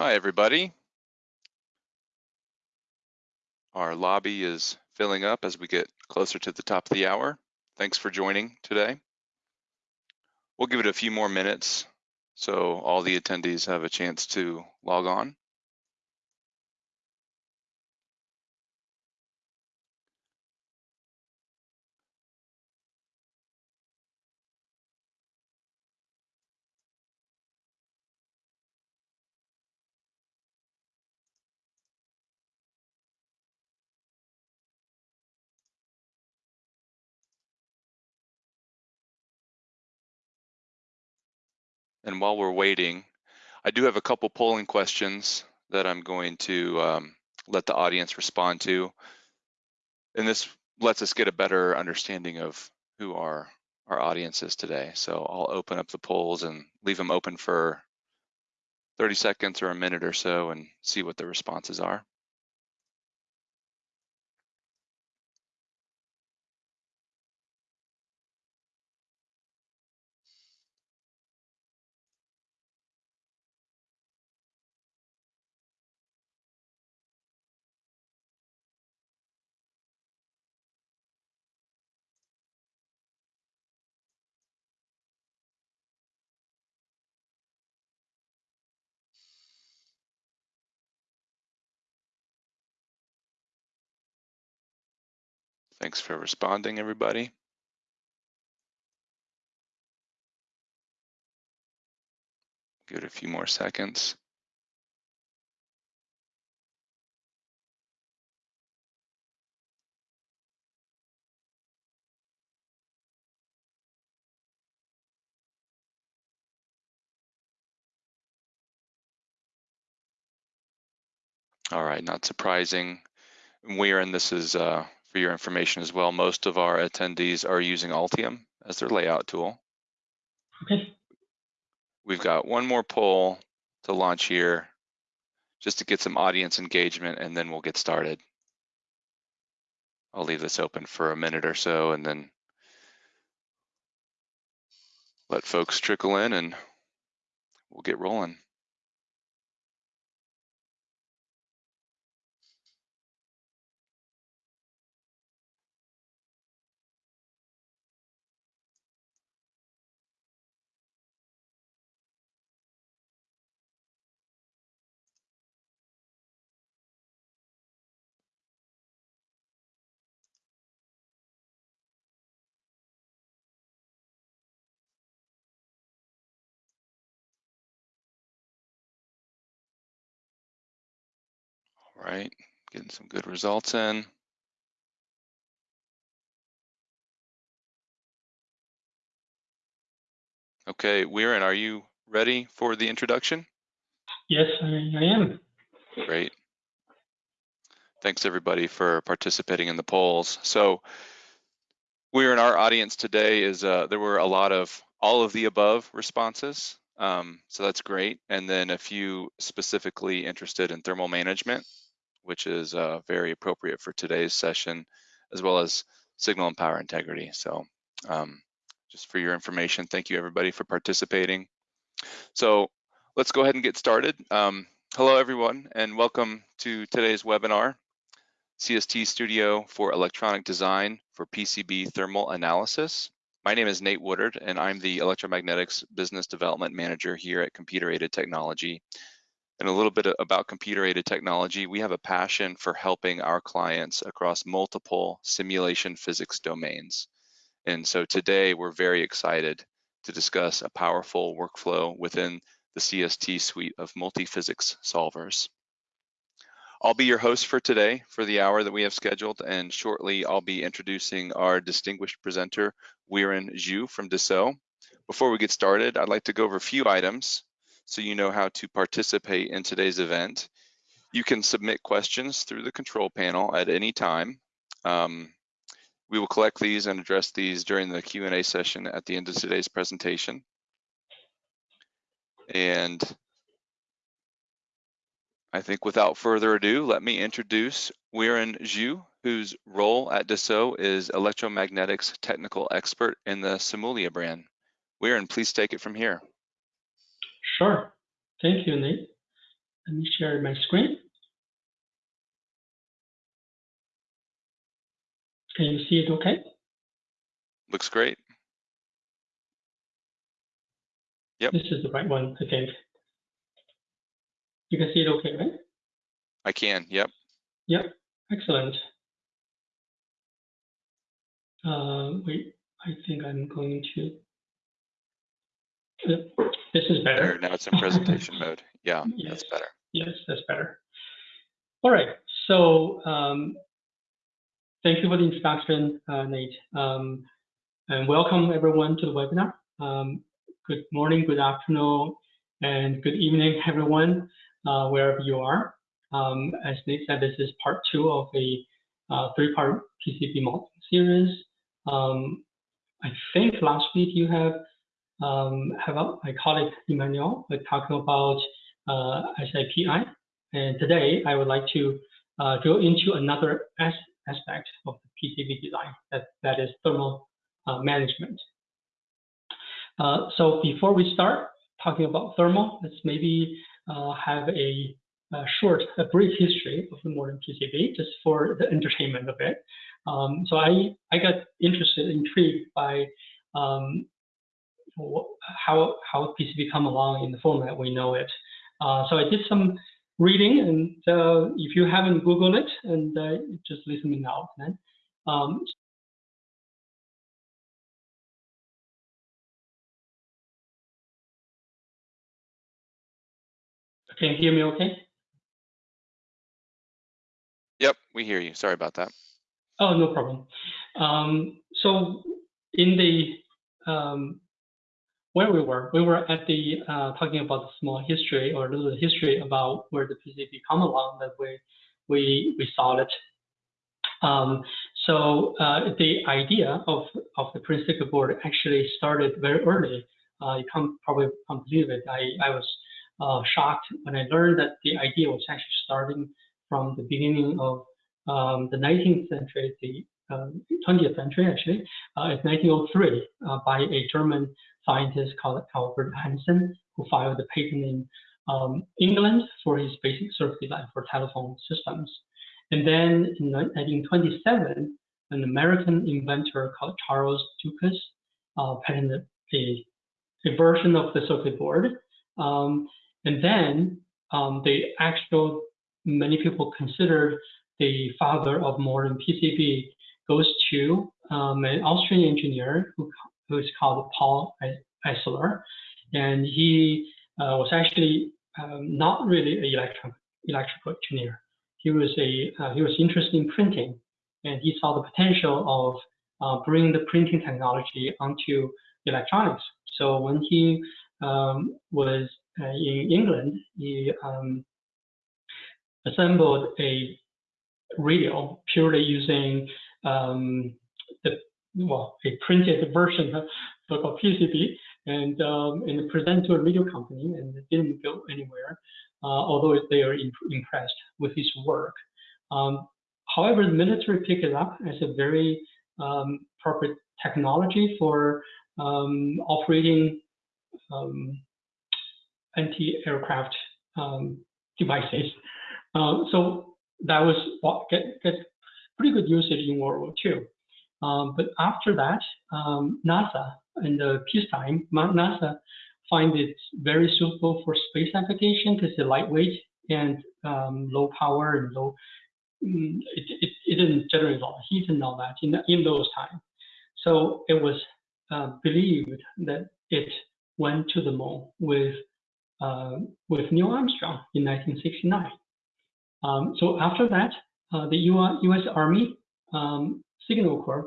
Hi, everybody. Our lobby is filling up as we get closer to the top of the hour. Thanks for joining today. We'll give it a few more minutes so all the attendees have a chance to log on. And while we're waiting, I do have a couple polling questions that I'm going to um, let the audience respond to. And this lets us get a better understanding of who our, our audience is today. So I'll open up the polls and leave them open for 30 seconds or a minute or so and see what the responses are. Thanks for responding, everybody. Give it a few more seconds. All right, not surprising. We're, and this is uh, for your information as well, most of our attendees are using Altium as their layout tool. Okay. We've got one more poll to launch here just to get some audience engagement and then we'll get started. I'll leave this open for a minute or so and then let folks trickle in and we'll get rolling. Right, getting some good results in. Okay, Weiren, are you ready for the introduction? Yes, I, I am. Great. Thanks everybody for participating in the polls. So we're in our audience today is uh, there were a lot of all of the above responses. Um, so that's great. And then a few specifically interested in thermal management, which is uh, very appropriate for today's session, as well as signal and power integrity. So um, just for your information, thank you everybody for participating. So let's go ahead and get started. Um, hello everyone and welcome to today's webinar, CST Studio for Electronic Design for PCB Thermal Analysis. My name is Nate Woodard and I'm the Electromagnetics Business Development Manager here at Computer Aided Technology. And a little bit about computer aided technology, we have a passion for helping our clients across multiple simulation physics domains. And so today we're very excited to discuss a powerful workflow within the CST suite of multi-physics solvers. I'll be your host for today for the hour that we have scheduled, and shortly I'll be introducing our distinguished presenter, Weiren Zhu from Dassault. Before we get started, I'd like to go over a few items so you know how to participate in today's event. You can submit questions through the control panel at any time. Um, we will collect these and address these during the Q&A session at the end of today's presentation. And I think without further ado, let me introduce Weiren Zhu, whose role at Dassault is electromagnetics technical expert in the Simulia brand. Weiren, please take it from here. Sure. Thank you, Nate. let me share my screen. Can you see it okay? Looks great. Yep. This is the right one, I think. You can see it okay, right? I can. Yep. Yep, excellent. Uh, wait, I think I'm going to. This is better. now it's in presentation mode. Yeah, Yes. that's better. Yes, that's better. All right. So um, thank you for the introduction, uh, Nate. Um, and welcome everyone to the webinar. Um, good morning, good afternoon, and good evening, everyone, uh, wherever you are. Um, as Nate said, this is part two of a uh, three-part PCB modeling series. Um, I think last week you have um, have a, my colleague Emmanuel talking about uh, SIPI, and today I would like to uh, go into another as aspect of the PCB design, that, that is thermal uh, management. Uh, so before we start talking about thermal, let's maybe uh, have a, a, short, a brief history of the modern PCB, just for the entertainment of it. Um, so I, I got interested, intrigued by um, how, how PCB come along in the format we know it. Uh, so I did some reading, and uh, if you haven't Googled it, and uh, just listen me now. Then, um, can you hear me? Okay. Yep, we hear you. Sorry about that. Oh, no problem. Um, so in the um, where we were, we were at the uh, talking about the small history or a little history about where the PCB come along that we we we saw it. Um, so uh, the idea of of the printed circuit board actually started very early. Uh, you can't probably can't believe it. I I was uh, shocked when I learned that the idea was actually starting from the beginning of um, the 19th century, the um, 20th century actually, uh, in 1903 uh, by a German scientist called Albert Hanson, who filed a patent in um, England for his basic circuit design for telephone systems. And then in 1927, an American inventor called Charles Ducas uh, patented a, a version of the circuit board. Um, and then um, the actual, many people consider the father of modern PCB goes to um, an Austrian engineer who, who is called Paul Eisler, and he uh, was actually um, not really an electro electrical engineer. He was a uh, he was interested in printing, and he saw the potential of uh, bringing the printing technology onto electronics. So when he um, was uh, in England, he um, assembled a radio purely using um, the well a printed version of so-called PCB and um, and present to a radio company and it didn't go anywhere, uh, although they are imp impressed with his work. Um, however, the military picked it up as a very um, proper technology for um, operating um, anti-aircraft um, devices. Uh, so that was what get, get pretty good usage in World War II. Um, but after that, um, NASA in the peacetime, NASA find it very suitable for space application because it's lightweight and um, low power and low. Mm, it, it, it, didn't generate a lot of heat and all that in, in those times. So it was uh, believed that it went to the moon with uh, with Neil Armstrong in 1969. Um, so after that, uh, the U.S. Army um, Signal Corps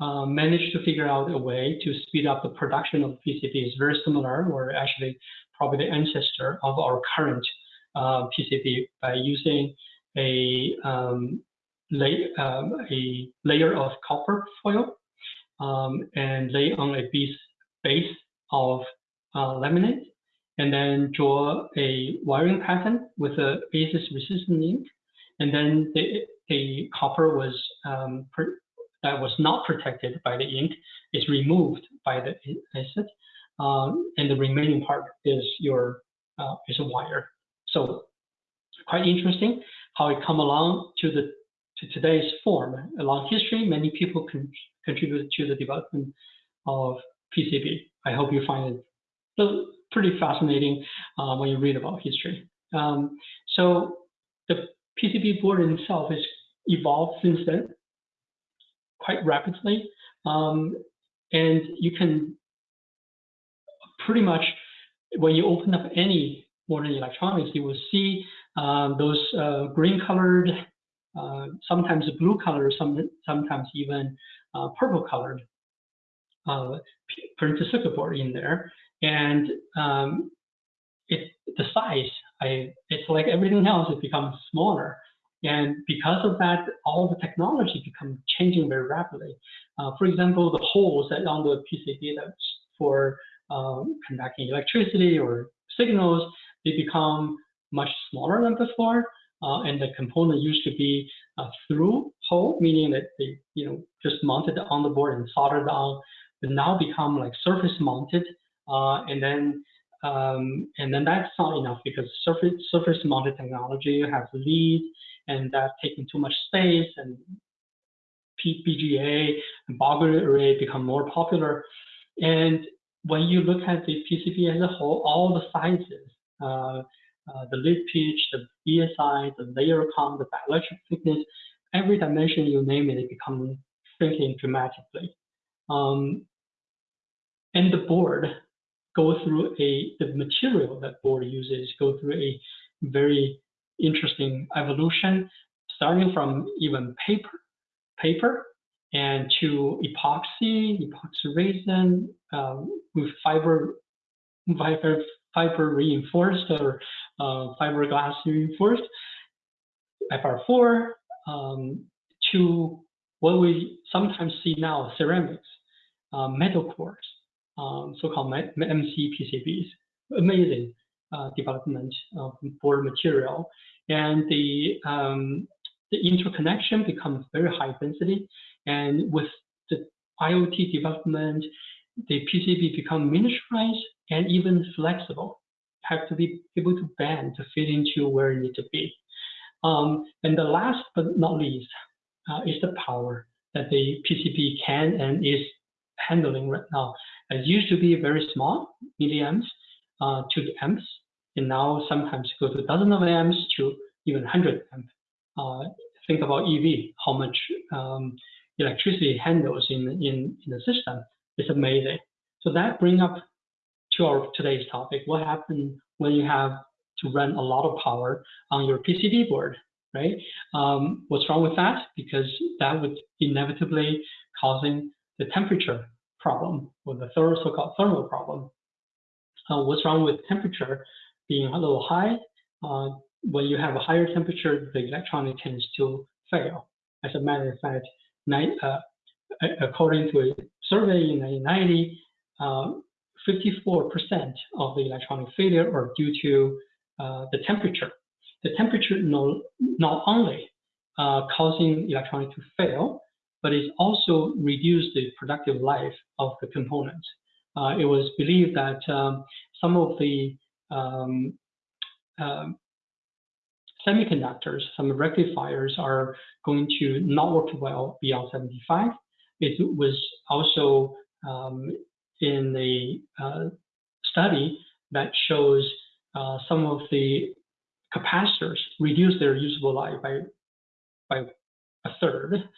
uh, managed to figure out a way to speed up the production of PCBs, very similar, or actually probably the ancestor of our current uh, PCB by using a, um, lay, um, a layer of copper foil um, and lay on a base, of uh, laminate and then draw a wiring pattern with a basis resistant ink. And then the, the copper was um, that was not protected by the ink is removed by the acid, um, and the remaining part is your uh, is a wire. So quite interesting how it come along to the to today's form. Along history, many people con contributed to the development of PCB. I hope you find it pretty fascinating uh, when you read about history. Um, so the PCB board itself has evolved since then quite rapidly. Um, and you can pretty much, when you open up any modern electronics, you will see um, those uh, green colored, uh, sometimes blue colored, some, sometimes even uh, purple colored uh, printed circuit board in there. And um, it, the size, I, it's like everything else, it becomes smaller. And because of that, all the technology become changing very rapidly. Uh, for example, the holes that on the PCB that's for um, conducting electricity or signals, they become much smaller than before. Uh, and the component used to be a through hole, meaning that they, you know, just mounted on the board and soldered on, but now become like surface mounted. Uh, and then um, and then that's not enough because surface surface mounted technology has lead and that's taking too much space and BGA and ball grid array become more popular. And when you look at the PCB as a whole, all the sizes, uh, uh, the lead pitch, the BSI, the layer count, the dielectric thickness, every dimension you name it, it becomes shrinking dramatically. Um, and the board go through a, the material that board uses go through a very interesting evolution, starting from even paper, paper, and to epoxy, epoxy resin um, with fiber, fiber, fiber reinforced or uh, fiberglass reinforced, FR4, um, to what we sometimes see now, ceramics, uh, metal cores, um, so-called MC PCBs. Amazing uh, development of board material, and the um, the interconnection becomes very high density. And with the IoT development, the PCB become miniaturized and even flexible. Have to be able to bend to fit into where it need to be. Um, and the last but not least uh, is the power that the PCB can and is handling right now. It used to be very small, milliamps uh, to the amps, and now sometimes go to dozens of amps to even 100 amp. Uh, think about EV, how much um, electricity handles in, in, in the system. It's amazing. So that brings up to our today's topic. What happens when you have to run a lot of power on your PCB board, right? Um, what's wrong with that? Because that would inevitably causing the temperature problem or the so-called thermal problem. Uh, what's wrong with temperature being a little high? Uh, when you have a higher temperature, the electronic tends to fail. As a matter of fact, uh, according to a survey in 1990, 54% uh, of the electronic failure are due to uh, the temperature. The temperature no, not only uh, causing electronic to fail, but it also reduced the productive life of the components. Uh, it was believed that um, some of the um, um, semiconductors, some rectifiers are going to not work well beyond 75. It was also um, in the uh, study that shows uh, some of the capacitors reduce their usable life by, by a third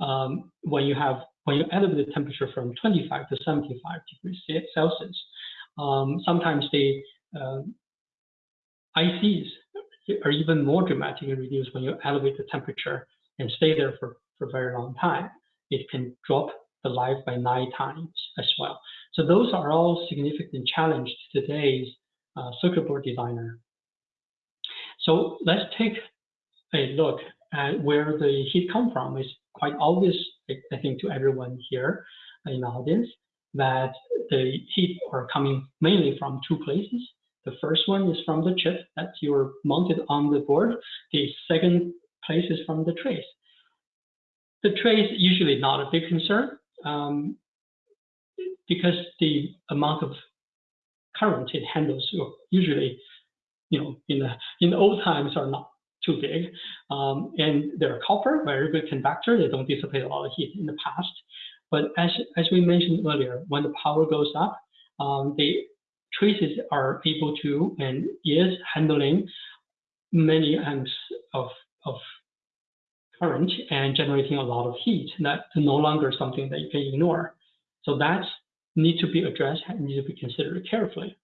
um, when you have when you elevate the temperature from 25 to 75 degrees Celsius. Um, sometimes the uh, ICs are even more dramatically reduced when you elevate the temperature and stay there for, for a very long time. It can drop the life by nine times as well. So those are all significant challenge to today's uh, circuit board designer. So let's take a look at where the heat come from. It's quite obvious, I think, to everyone here in the audience that the heat are coming mainly from two places. The first one is from the chip that you're mounted on the board. The second place is from the trace. The trace usually not a big concern um, because the amount of current it handles usually, you know, in the in the old times are not too big. Um, and they're copper, very good conductor. They don't dissipate a lot of heat in the past. But as, as we mentioned earlier, when the power goes up, um, the traces are able to and is handling many amps of, of current and generating a lot of heat. That's no longer something that you can ignore. So that needs to be addressed and needs to be considered carefully.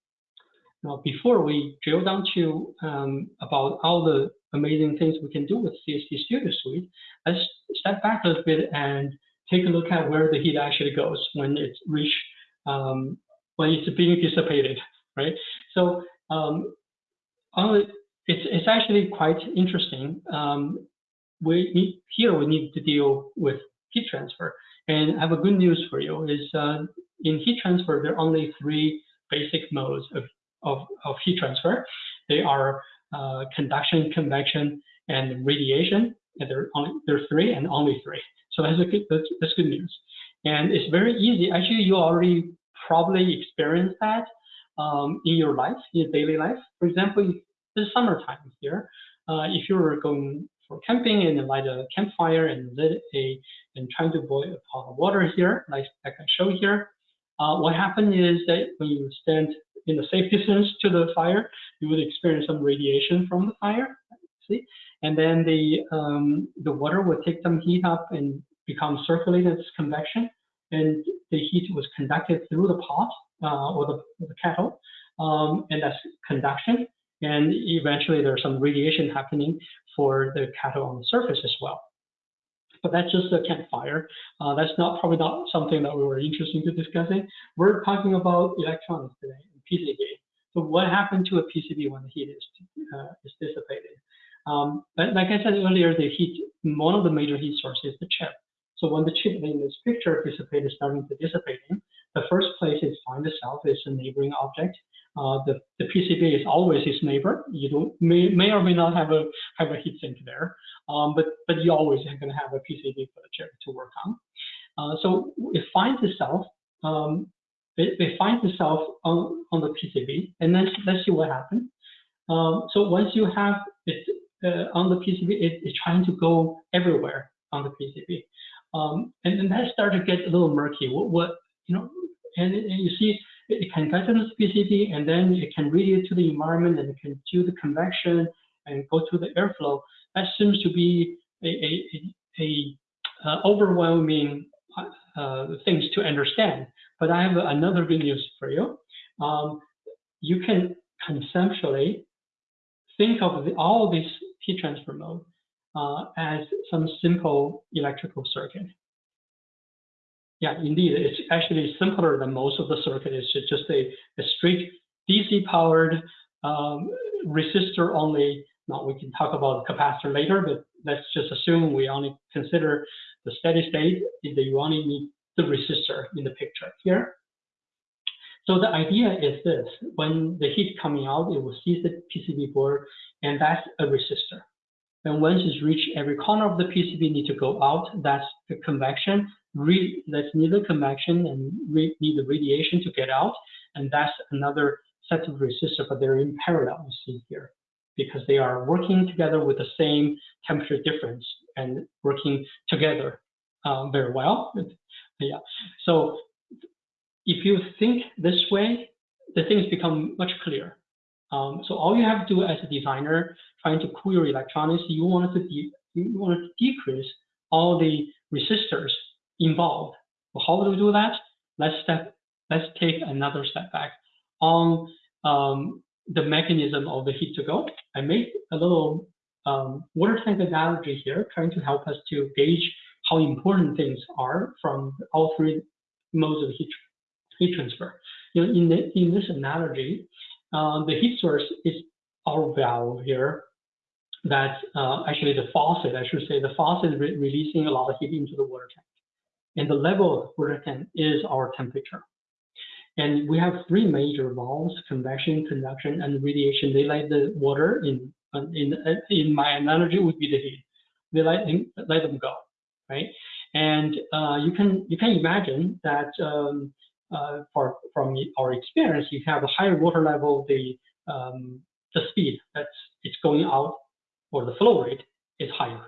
Now, before we drill down to um, about all the amazing things we can do with CST Studio Suite, let's step back a little bit and take a look at where the heat actually goes when it's reached, um, when it's being dissipated, right? So um, it's, it's actually quite interesting. Um, we need, here we need to deal with heat transfer. And I have a good news for you is uh, in heat transfer, there are only three basic modes of, of, of heat transfer. They are uh, conduction, convection, and radiation. And there are only there are three and only three. So that's, good, that's, that's good news. And it's very easy. Actually, you already probably experienced that um, in your life, in your daily life. For example, it's summertime here. Uh, if you're going for camping and light a campfire and lit a and trying to boil a pot of water here, like, like I show here, uh, what happens is that when you stand in a safe distance to the fire, you would experience some radiation from the fire. See, and then the um, the water would take some heat up and become circulated as convection, and the heat was conducted through the pot uh, or the, the kettle, um, and that's conduction. And eventually, there's some radiation happening for the kettle on the surface as well but that's just a campfire. Uh, that's not probably not something that we were interested in discussing. We're talking about electronics today, PCB. So what happened to a PCB when the heat is, uh, is dissipated? Um, but like I said earlier, the heat, one of the major heat sources is the chip. So when the chip in this picture dissipated, starting to dissipating, the first place it finds itself is a neighboring object. Uh, the, the PCB is always its neighbor. You don't may, may or may not have a have a heat sink there, um, but but you always are going to have a PCB for the chip to work on. Uh, so it finds itself um, it, it, finds itself on, on the PCB, and then let's see what happens. Um, so once you have it uh, on the PCB, it, it's trying to go everywhere on the PCB, um, and then that starts to get a little murky. What, what you know, and, and you see it can get to the PCB and then it can radiate to the environment and it can do the convection and go to the airflow. That seems to be a, a, a, a uh, overwhelming uh, things to understand. But I have another good news for you. Um, you can conceptually think of the, all these heat transfer mode uh, as some simple electrical circuit. Yeah, indeed, it's actually simpler than most of the circuit. It's just a, a straight DC powered um, resistor only. Now we can talk about capacitor later, but let's just assume we only consider the steady state that you only need the resistor in the picture here. So the idea is this, when the heat coming out, it will seize the PCB board, and that's a resistor. And once it's reached every corner of the PCB need to go out, that's the convection re that's neither convection and need the radiation to get out, and that's another set of resistors, but they're in parallel, you see here, because they are working together with the same temperature difference and working together um, very well. Yeah. So if you think this way, the things become much clearer. Um, so all you have to do as a designer trying to your electronics, you want to you want to decrease all the resistors involved. Well, how do we do that? Let's step, let's take another step back on um, the mechanism of the heat to go. I made a little um, water tank analogy here, trying to help us to gauge how important things are from all three modes of heat, heat transfer. You know, in, the, in this analogy, uh, the heat source is our valve here. That's uh, actually the faucet, I should say, the faucet is re releasing a lot of heat into the water tank and the level of water tank is our temperature. And we have three major valves, convection, conduction, and radiation. They let the water in, in, in my analogy would be the heat. They let them go, right? And uh, you can you can imagine that um, uh, for, from our experience, you have a higher water level, the um, the speed that's it's going out or the flow rate is higher.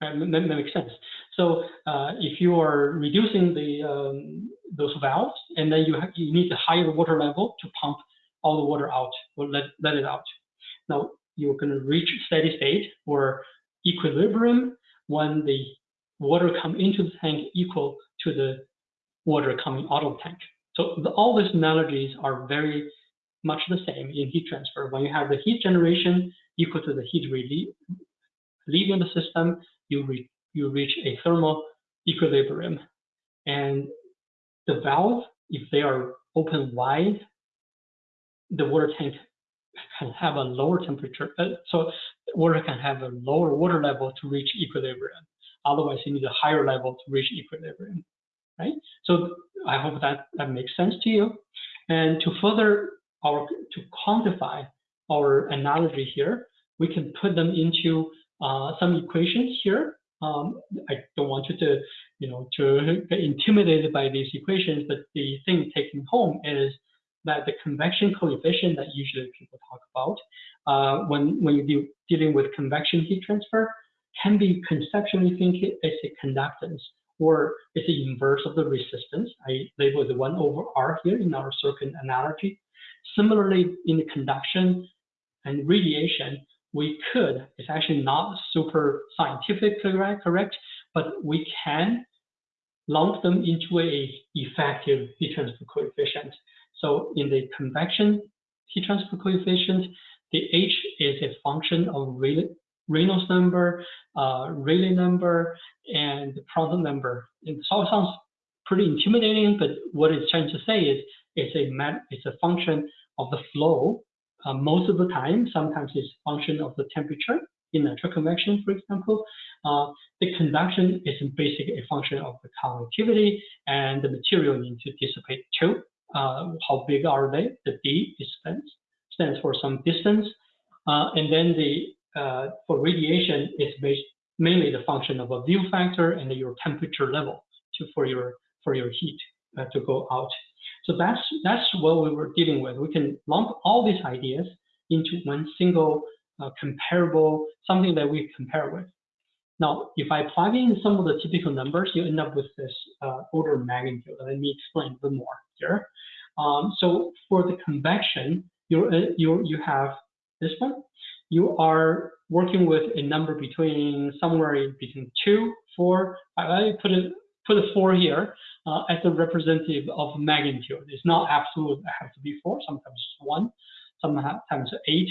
That, that makes sense. So uh, if you are reducing the um, those valves, and then you have, you need a higher water level to pump all the water out or let, let it out. Now you're going to reach steady state or equilibrium when the water come into the tank equal to the water coming out of the tank. So the, all these analogies are very much the same in heat transfer. When you have the heat generation equal to the heat leaving the system, you, re you reach a thermal equilibrium. And the valve, if they are open wide, the water tank can have a lower temperature. Uh, so water can have a lower water level to reach equilibrium. Otherwise, you need a higher level to reach equilibrium, right? So I hope that that makes sense to you. And to further our to quantify our analogy here, we can put them into uh, some equations here. Um, I don't want you to, you know, to get intimidated by these equations, but the thing taking home is that the convection coefficient that usually people talk about uh, when, when you're dealing with convection heat transfer can be conceptually think as a conductance or it's the inverse of the resistance. I label the 1 over R here in our circuit analogy. Similarly, in the conduction and radiation, we could, it's actually not super scientifically correct, but we can lump them into a effective heat transfer coefficient. So in the convection heat transfer coefficient, the H is a function of Reynolds number, uh, Rayleigh number, and Prandtl number. It sounds pretty intimidating, but what it's trying to say is it's a it's a function of the flow uh, most of the time. Sometimes it's a function of the temperature in natural convection, for example. Uh, the conduction is basically a function of the conductivity and the material need to dissipate too. Uh, how big are they? The D stands, stands for some distance. Uh, and then the uh, for radiation, it's based mainly the function of a view factor and your temperature level to, for your for your heat uh, to go out. So that's that's what we were dealing with. We can lump all these ideas into one single uh, comparable something that we compare with. Now, if I plug in some of the typical numbers, you end up with this uh, order of magnitude. Let me explain a bit more here. Um, so for the convection, you uh, you you have this one. You are working with a number between somewhere between two, four. I put it put a four here uh, as a representative of magnitude. It's not absolute. It has to be four. Sometimes one. Sometimes eight.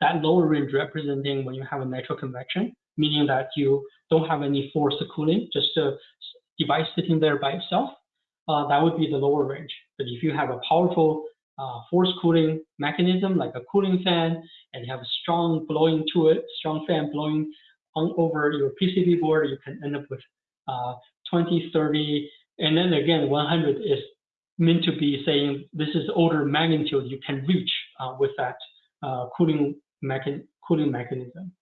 That lower range representing when you have a natural convection meaning that you don't have any forced cooling, just a device sitting there by itself, uh, that would be the lower range. But if you have a powerful uh, forced cooling mechanism, like a cooling fan, and have a strong blowing to it, strong fan blowing on over your PCB board, you can end up with uh, 20, 30, and then again, 100 is meant to be saying this is order magnitude you can reach uh, with that uh, cooling, mechan cooling mechanism.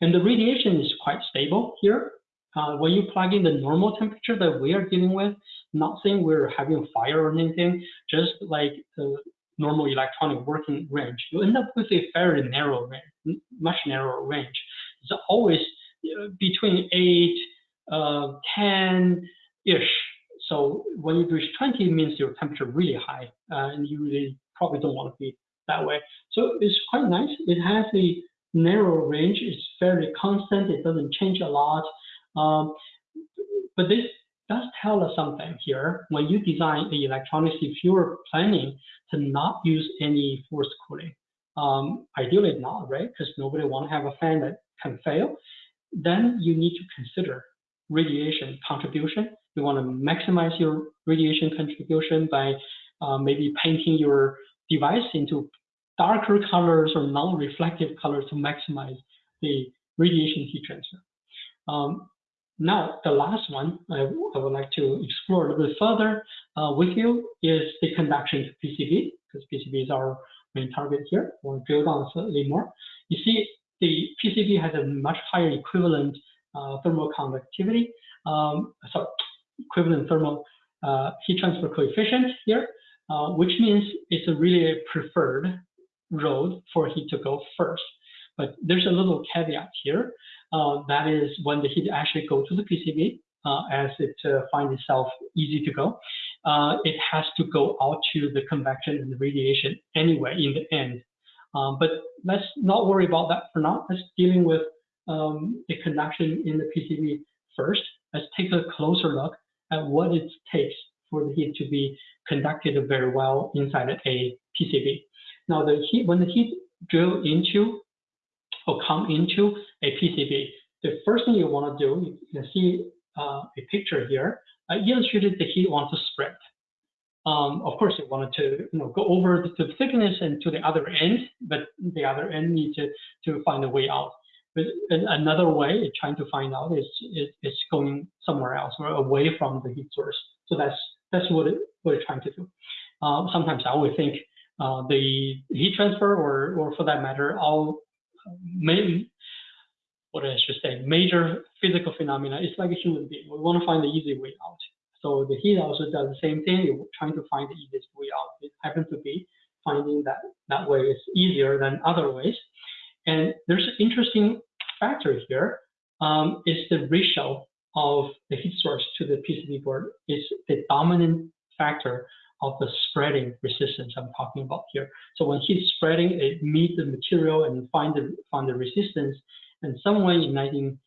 And the radiation is quite stable here. Uh, when you plug in the normal temperature that we are dealing with, not saying we're having fire or anything, just like the normal electronic working range, you end up with a very narrow range, much narrower range. It's always uh, between 8, uh, 10-ish. So when you reach 20, it means your temperature really high, uh, and you really probably don't want to be that way. So it's quite nice. It has a narrow range It's fairly constant. It doesn't change a lot. Um, but this does tell us something here. When you design the electronics, if you're planning to not use any forced cooling, um, ideally not, right? Because nobody want to have a fan that can fail. Then you need to consider radiation contribution. You want to maximize your radiation contribution by uh, maybe painting your device into darker colors or non-reflective colors to maximize the radiation heat transfer. Um, now, the last one I, I, would like to explore a little bit further uh, with you is the conduction to PCB, because PCB is our main target here. To drill down slightly more. You see, the PCB has a much higher equivalent uh, thermal conductivity, um, sorry, equivalent thermal uh, heat transfer coefficient here, uh, which means it's a really preferred road for heat to go first. But there's a little caveat here. Uh, that is when the heat actually go to the PCB, uh, as it uh, finds itself easy to go, it has to go out to the convection and the radiation anyway in the end. Um, but let's not worry about that for now. Let's dealing with um, the conduction in the PCB first. Let's take a closer look at what it takes for the heat to be conducted very well inside a PCB. Now, the heat when the heat drill into or come into a PCB, the first thing you want to do, you can see uh, a picture here. I illustrated the heat wants to spread. Um, of course, you wanted to you know, go over the, thickness and to the other end, but the other end needs to, to find a way out. But another way trying to find out is, is, is going somewhere else or away from the heat source. So that's that's what it, what it's trying to do. Uh, sometimes I would think uh, the heat transfer, or or for that matter, all main what I should say, major physical phenomena. It's like a human being. We want to find the easy way out. So the heat also does the same thing. You're trying to find the easiest way out. It happens to be finding that that way is easier than other ways. And there's an interesting factor here. Um, is the ratio of the heat source to the PCB board is the dominant factor of the spreading resistance I'm talking about here. So when heat spreading, it meets the material and find the find the resistance. And someone in 19,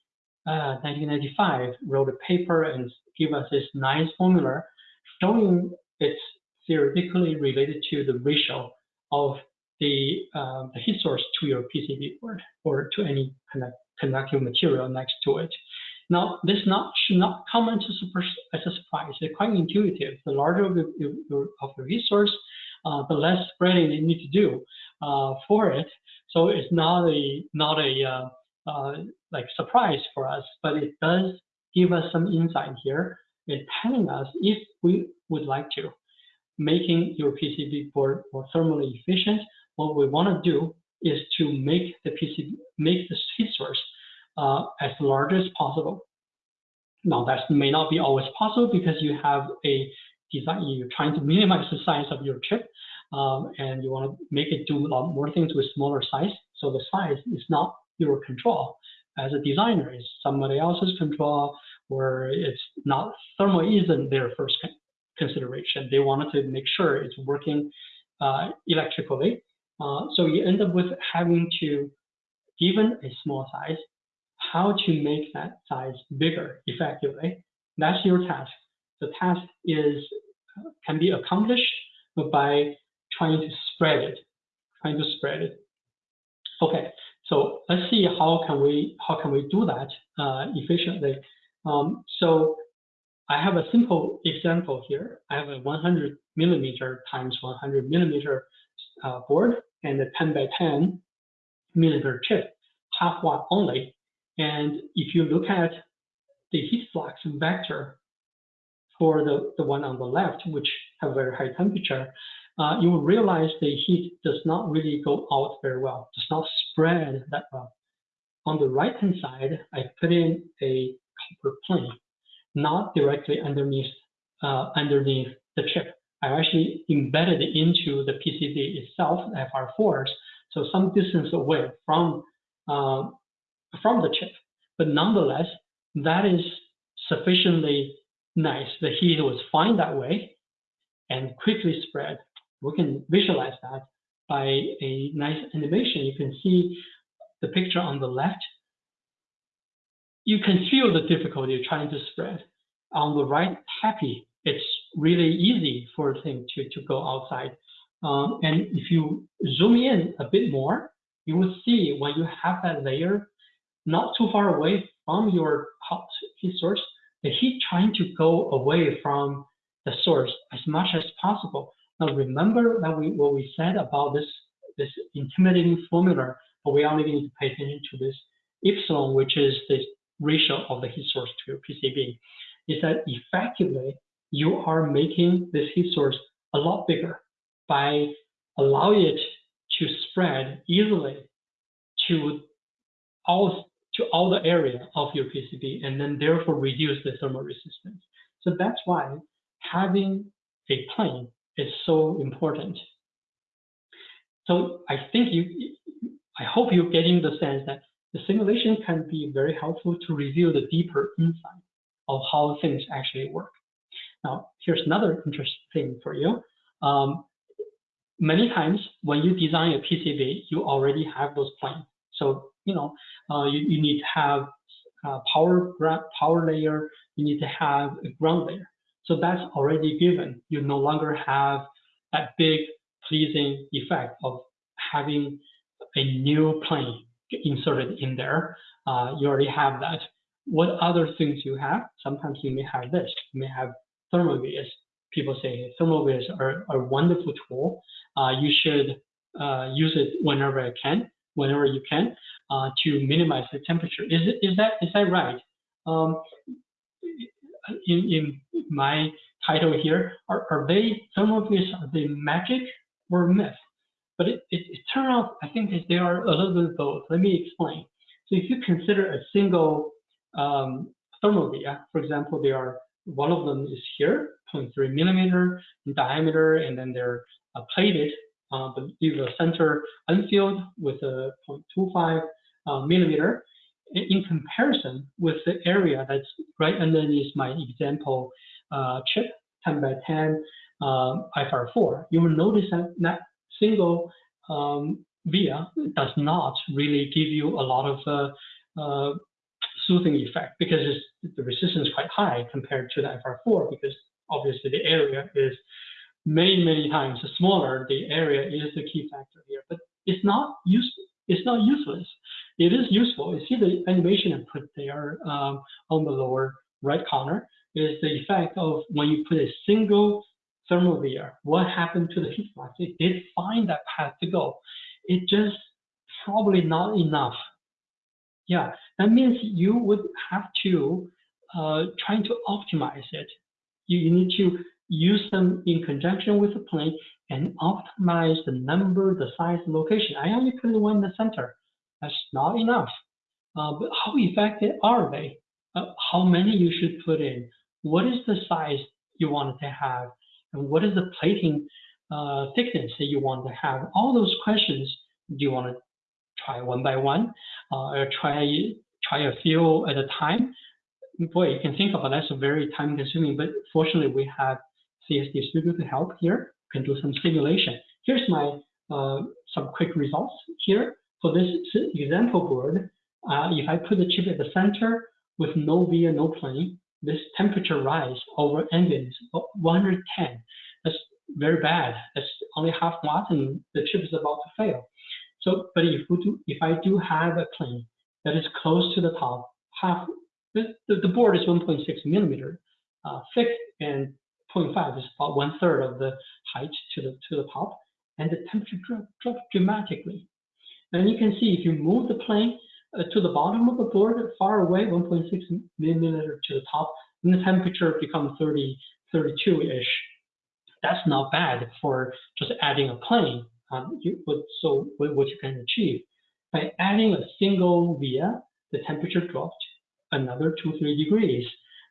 uh, 1995 wrote a paper and gave us this nice formula showing it's theoretically related to the ratio of the, uh, the heat source to your PCB board or to any connect, conductive material next to it. Now, this not should not come as a, surprise. It's quite intuitive. The larger of the, of the resource, uh, the less spreading you need to do uh, for it. So it's not a not a uh, like surprise for us, but it does give us some insight here. It's telling us if we would like to making your PCB board more thermally efficient. What we want to do is to make the PCB make the heat source uh, as large as possible. Now that may not be always possible because you have a design, you're trying to minimize the size of your chip um, and you want to make it do a lot more things with smaller size. So the size is not your control as a designer, it's somebody else's control where it's not, thermal isn't their first consideration. They wanted to make sure it's working uh, electrically. Uh, so you end up with having to, given a small size, how to make that size bigger effectively. That's your task. The task is can be accomplished by trying to spread it, trying to spread it. Okay, so let's see how can we how can we do that uh, efficiently. Um, so I have a simple example here. I have a 100 millimeter times 100 millimeter uh, board and a 10 by 10 millimeter chip, half watt only. And if you look at the heat flux vector for the, the one on the left, which have very high temperature, uh, you will realize the heat does not really go out very well, does not spread that well. On the right-hand side, I put in a copper plane, not directly underneath uh, underneath the chip. I actually embedded it into the PCB itself, the FR4s, so some distance away from uh, from the chip. But nonetheless, that is sufficiently nice. The heat was fine that way and quickly spread. We can visualize that by a nice animation. You can see the picture on the left. You can feel the difficulty trying to spread. On the right, happy. It's really easy for a thing to, to go outside. Um, and if you zoom in a bit more, you will see when you have that layer not too far away from your hot heat source, the heat trying to go away from the source as much as possible. Now remember that we what we said about this this intimidating formula, but we only need to pay attention to this epsilon, which is the ratio of the heat source to your PCB, is that effectively you are making this heat source a lot bigger by allowing it to spread easily to all to all the area of your PCB and then therefore reduce the thermal resistance. So that's why having a plane is so important. So I think you, I hope you're getting the sense that the simulation can be very helpful to reveal the deeper insight of how things actually work. Now, here's another interesting thing for you. Um, many times when you design a PCB, you already have those planes. So, you know, uh, you, you need to have a power, power layer, you need to have a ground layer. So that's already given. You no longer have that big pleasing effect of having a new plane inserted in there. Uh, you already have that. What other things you have? Sometimes you may have this. You may have thermal vias. People say thermal vias are, are a wonderful tool. Uh, you should uh, use it whenever I can, whenever you can, uh, to minimize the temperature. Is it, is that is that right? Um, in, in my title here, are, are they thermal vias? Are they magic or myth? But it, it, it turned out, I think they are a little bit both. Let me explain. So if you consider a single um, for example, they are one of them is here, 0.3 millimeter in diameter, and then they're uh, plated, uh, a center unfilled with a 0.25 uh, millimeter. In comparison with the area that's right underneath my example uh, chip, 10 by 10 uh, FR4, you will notice that that single um, via does not really give you a lot of uh, uh, soothing effect because the resistance is quite high compared to the FR4 because obviously the area is many, many times smaller. The area is the key factor here, but it's not useful. It's not useless. It is useful. You see the animation input there um, on the lower right corner is the effect of when you put a single thermal via. What happened to the heat flux? It did find that path to go. It just probably not enough yeah, that means you would have to uh, trying to optimize it. You, you need to use them in conjunction with the plane and optimize the number, the size, the location. I only put one in the center. That's not enough. Uh, but how effective are they? Uh, how many you should put in? What is the size you want to have? And what is the plating uh, thickness that you want to have? All those questions do you want to try one by one, uh, or try try a few at a time. Boy, you can think about that's very time consuming, but fortunately we have CST Studio to help here. You can do some simulation. Here's my uh, some quick results here. For this example board, uh, if I put the chip at the center with no via, no plane, this temperature rise over ambient is 110. That's very bad. That's only half watt and the chip is about to fail. So, but if do, if I do have a plane that is close to the top, half the, the board is 1.6 millimeter uh, thick and 0.5 is about one third of the height to the to the top, and the temperature drops drop dramatically. And you can see if you move the plane uh, to the bottom of the board, far away, 1.6 millimeter to the top, and the temperature becomes 30, 32-ish. That's not bad for just adding a plane um, you, so what you can achieve by adding a single via, the temperature dropped another two three degrees.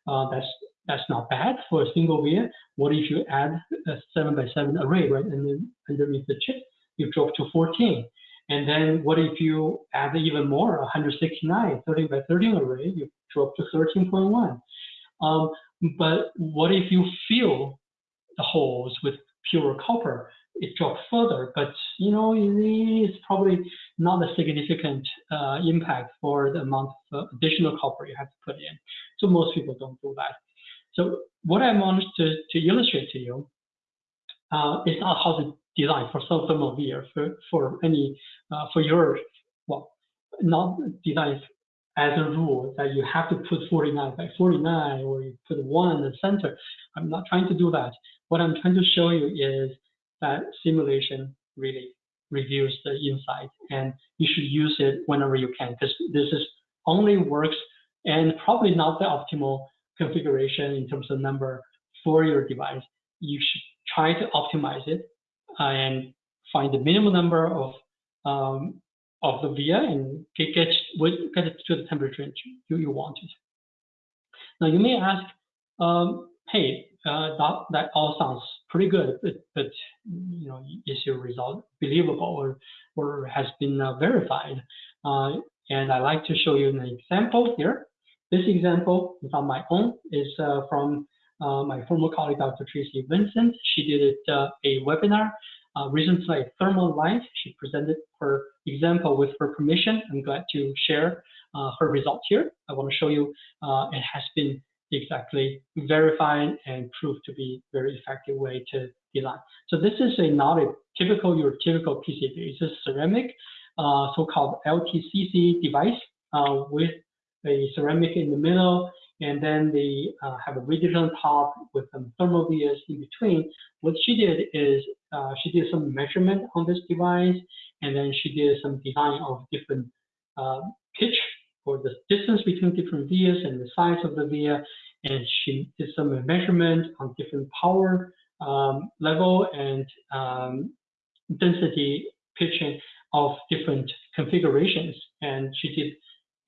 Uh, that's that's not bad for a single via. What if you add a seven by seven array right and then underneath the chip, you drop to 14. And then what if you add even more, 169, 30 by 13 array, you drop to 13.1. Um, but what if you fill the holes with pure copper? it drops further, but you know it's probably not a significant uh, impact for the amount of additional copper you have to put in. So most people don't do that. So what I wanted to, to illustrate to you uh, is not how to design for some thermal for, for any uh, for your well not design as a rule that you have to put 49 by 49 or you put one in the center. I'm not trying to do that. What I'm trying to show you is that simulation really reveals the insight and you should use it whenever you can because this is only works and probably not the optimal configuration in terms of number for your device. You should try to optimize it and find the minimum number of um, of the via and get, get, get it to the temperature you, you want it. Now you may ask, um, hey, uh, that, that all sounds pretty good, but, but you know, is your result believable or, or has been uh, verified? Uh, and I like to show you an example here. This example is on my own, is uh, from uh, my former colleague, Dr. Tracy Vincent. She did uh, a webinar recently at Thermal Live. She presented her example with her permission. I'm glad to share her results here. I want to show you it has been exactly verified and proved to be very effective way to design. So this is a not a typical your typical PCB. It's a ceramic uh, so-called LTCC device uh, with a ceramic in the middle, and then they uh, have a rigid on top with some thermal vias in between. What she did is uh, she did some measurement on this device, and then she did some design of different uh, pitch or the distance between different vias and the size of the via, and she did some measurement on different power um, level and um, density pitching of different configurations. And she did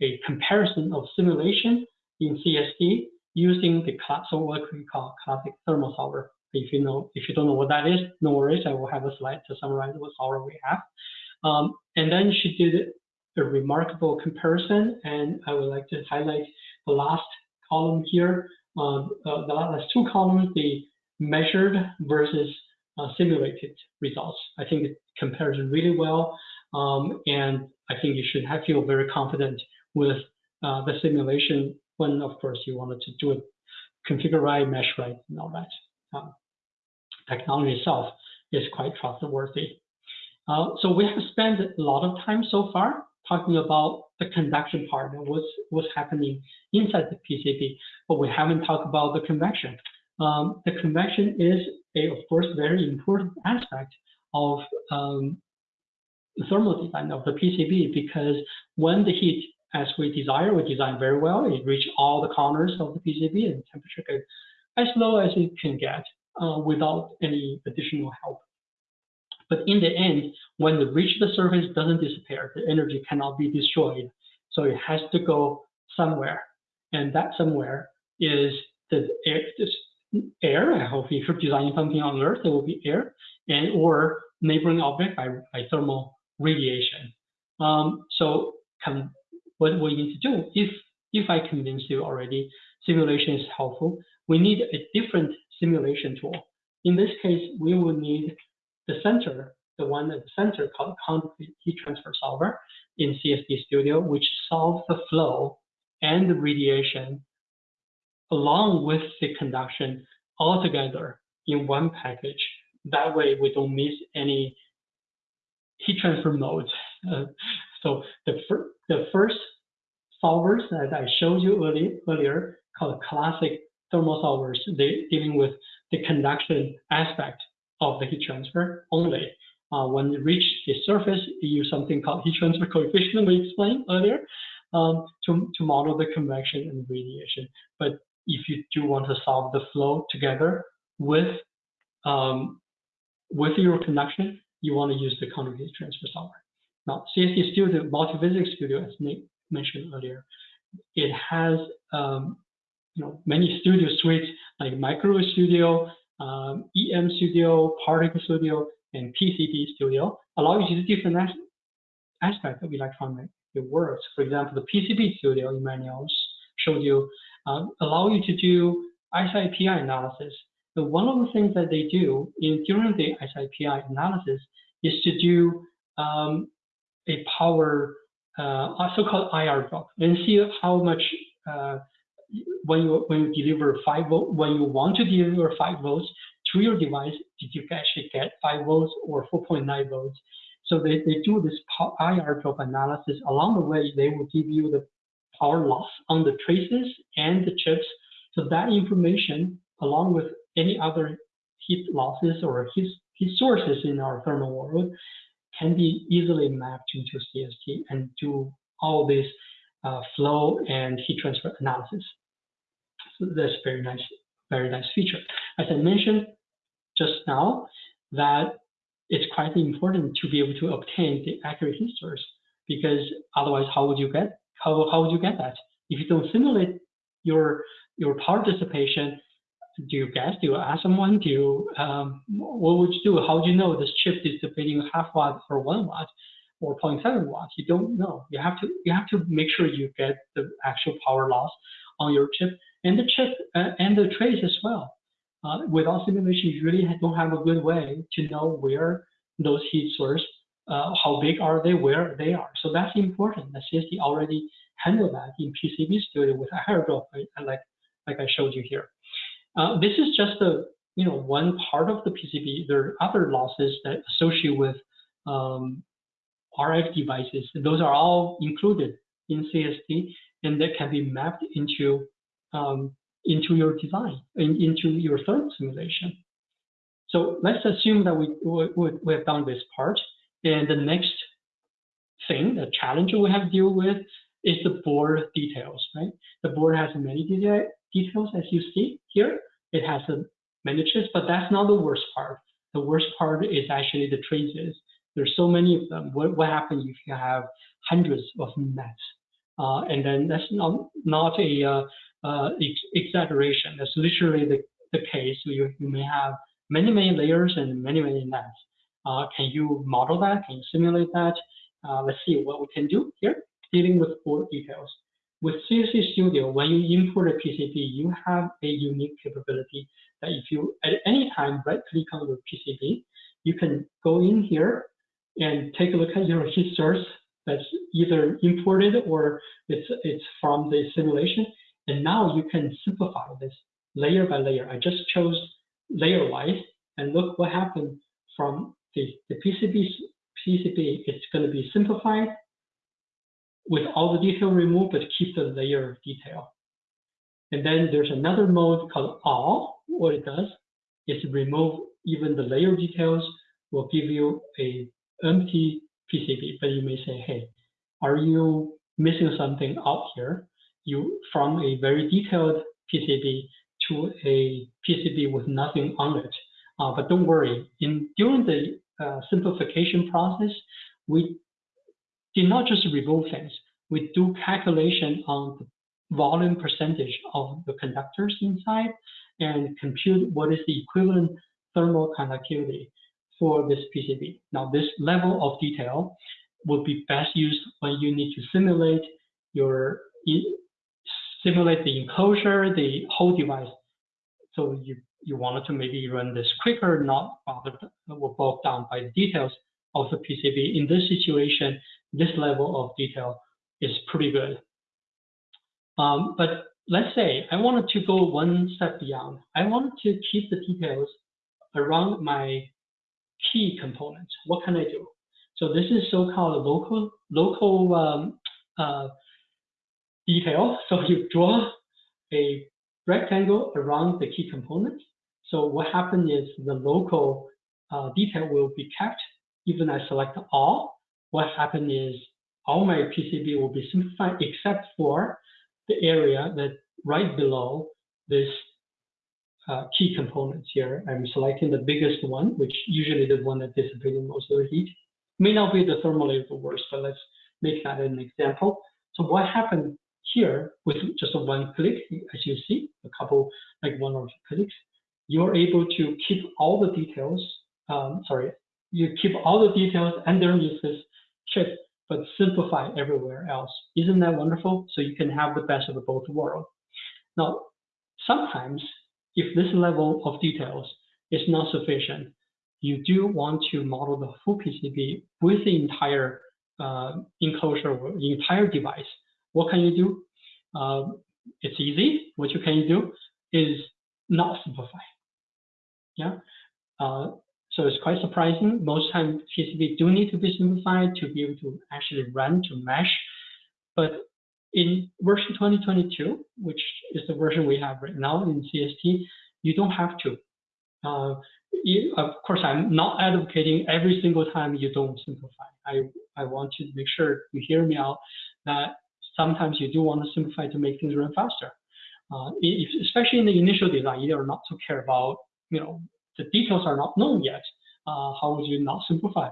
a comparison of simulation in CST using the what we call classic thermal solver. If you know, if you don't know what that is, no worries. I will have a slide to summarize what solver we have. Um, and then she did a remarkable comparison, and I would like to highlight the last column here. Um, uh, the last two columns, the measured versus uh, simulated results. I think it compares really well, um, and I think you should have, feel very confident with uh, the simulation when, of course, you wanted to do it, configure right, mesh right, and all that. Um, technology itself is quite trustworthy. Uh, so we have spent a lot of time so far talking about the conduction part and what's, what's happening inside the PCB, but we haven't talked about the convection. Um, the convection is, a, of course, very important aspect of um, thermal design of the PCB because when the heat, as we desire, we design very well, it reach all the corners of the PCB and temperature goes as low as it can get uh, without any additional help. But in the end, when it reach the surface, doesn't disappear. The energy cannot be destroyed. So it has to go somewhere. And that somewhere is the air, air. I hope if you're designing something on Earth, it will be air, and or neighboring object by, by thermal radiation. Um, so what we need to do, if if I convince you already, simulation is helpful. We need a different simulation tool. In this case, we will need the center, the one at the center called conjugate heat transfer solver in CST Studio, which solves the flow and the radiation along with the conduction all together in one package. That way we don't miss any heat transfer modes. Uh, so the, the first solvers that I showed you early, earlier called classic thermal solvers, they dealing with the conduction aspect of the heat transfer only. Uh, when you reach the surface, you use something called heat transfer coefficient we explained earlier um, to, to model the convection and radiation. But if you do want to solve the flow together with um, with your conduction, you want to use the heat transfer solver. Now, CST Studio, Multiphysics Studio, as Nick mentioned earlier, it has um, you know many studio suites like Micro Studio, um, EM Studio, Particle Studio, and PCB Studio allow you to do different as aspects of electronic works. For example, the PCB Studio in manuals showed you uh, allow you to do SIPI analysis. But one of the things that they do in during the SIPI analysis is to do um, a power, uh, so-called IR drop, and see how much uh, when you when you deliver five volt, when you want to deliver five volts to your device, did you actually get five volts or 4.9 volts? So they, they do this IR drop analysis. Along the way, they will give you the power loss on the traces and the chips. So that information, along with any other heat losses or heat, heat sources in our thermal world, can be easily mapped into CST and do all this uh, flow and heat transfer analysis. So that's very nice, very nice feature. As I mentioned just now, that it's quite important to be able to obtain the accurate source because otherwise, how would you get how how would you get that if you don't simulate your your power dissipation? Do you guess? Do you ask someone? Do you, um, what would you do? How do you know this chip is dissipating half watt or one watt or 0.7 watts? You don't know. You have to you have to make sure you get the actual power loss on your chip and the chip uh, and the trace as well. Uh, without simulation, you really don't have a good way to know where those heat source, uh, how big are they, where they are. So that's important. The CST already handle that in PCB studio with a hydro, like like I showed you here. Uh, this is just a you know one part of the PCB. There are other losses that associate with um, RF devices. Those are all included in CST, and that can be mapped into um, into your design, in, into your thermal simulation. So let's assume that we, we, we have done this part, and the next thing, the challenge we have to deal with is the board details, right? The board has many details as you see here. It has a miniatures, but that's not the worst part. The worst part is actually the traces. There's so many of them. What, what happens if you have hundreds of nets? Uh, and then that's not, not a uh, uh, ex exaggeration. That's literally the, the case. You, you may have many, many layers and many, many nets. Uh, can you model that? Can you simulate that? Uh, let's see what we can do here, dealing with board details. With CST Studio, when you import a PCB, you have a unique capability that if you at any time right click on the PCB, you can go in here and take a look at your heat source that's either imported or it's it's from the simulation. And now you can simplify this layer by layer. I just chose layer wise and look what happened from the, the PCB, PCB. It's going to be simplified with all the detail removed, but keep the layer of detail. And then there's another mode called all. What it does is remove even the layer details, will give you a empty PCB. But you may say, hey, are you missing something out here? You from a very detailed PCB to a PCB with nothing on it. Uh, but don't worry, in during the uh, simplification process, we did not just remove things. We do calculation on the volume percentage of the conductors inside and compute what is the equivalent thermal conductivity for this PCB. Now, this level of detail will be best used when you need to simulate your simulate the enclosure, the whole device. So you you wanted to maybe run this quicker, not bothered bogged down by the details of the PCB. In this situation, this level of detail is pretty good. Um, but let's say I wanted to go one step beyond. I wanted to keep the details around my key components. What can I do? So this is so-called local local um, uh, detail. So you draw a rectangle around the key component. So what happens is the local uh, detail will be kept even I select all. What happens is all my PCB will be simplified except for the area that right below this uh, key components here. I'm selecting the biggest one, which usually the one that dissipates most of the heat. May not be the thermal layer the worst, but let's make that an example. So what happened here with just one click, as you see, a couple, like one or two clicks, you're able to keep all the details, um, sorry, you keep all the details underneath this chip, but simplify everywhere else. Isn't that wonderful? So you can have the best of both worlds. Now, sometimes if this level of details is not sufficient, you do want to model the full PCB with the entire uh, enclosure, the entire device what can you do? Um, it's easy. What you can do is not simplify. Yeah. Uh, so it's quite surprising. Most times PCB do need to be simplified to be able to actually run to mesh. But in version 2022, which is the version we have right now in CST, you don't have to. Uh, you, of course, I'm not advocating every single time you don't simplify. I, I want to make sure you hear me out that sometimes you do want to simplify to make things run faster. Uh, if, especially in the initial design, you are not to care about, you know, the details are not known yet. Uh, how would you not simplify?